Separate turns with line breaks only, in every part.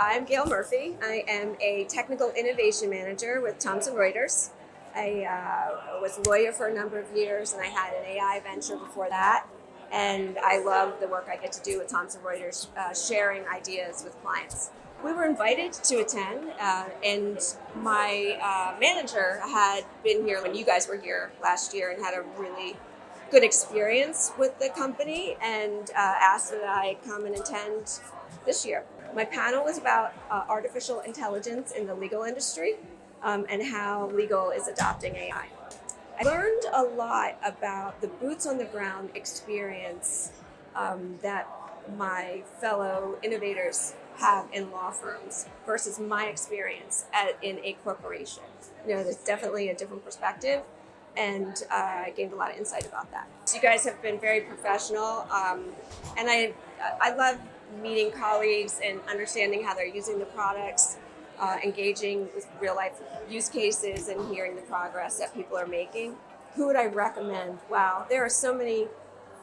I'm Gail Murphy. I am a technical innovation manager with Thomson Reuters. I uh, was a lawyer for a number of years and I had an AI venture before that. And I love the work I get to do with Thomson Reuters, uh, sharing ideas with clients. We were invited to attend uh, and my uh, manager had been here when you guys were here last year and had a really good experience with the company and uh, asked that I come and attend this year. My panel was about uh, artificial intelligence in the legal industry um, and how legal is adopting AI. I learned a lot about the boots on the ground experience um, that my fellow innovators have in law firms versus my experience at, in a corporation. You know, there's definitely a different perspective and uh, I gained a lot of insight about that. So you guys have been very professional um, and I, I love meeting colleagues and understanding how they're using the products, uh, engaging with real life use cases and hearing the progress that people are making. Who would I recommend? Wow, there are so many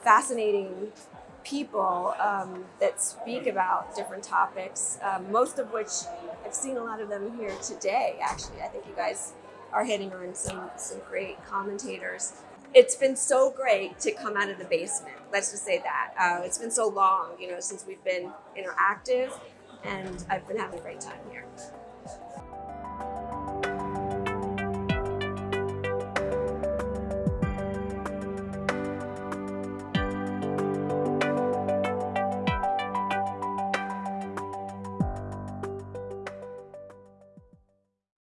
fascinating people um, that speak about different topics, um, most of which I've seen a lot of them here today, actually. I think you guys are hitting on some, some great commentators it's been so great to come out of the basement. Let's just say that. Uh, it's been so long, you know, since we've been interactive, and I've been having a great time here.